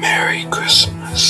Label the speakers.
Speaker 1: Merry Christmas.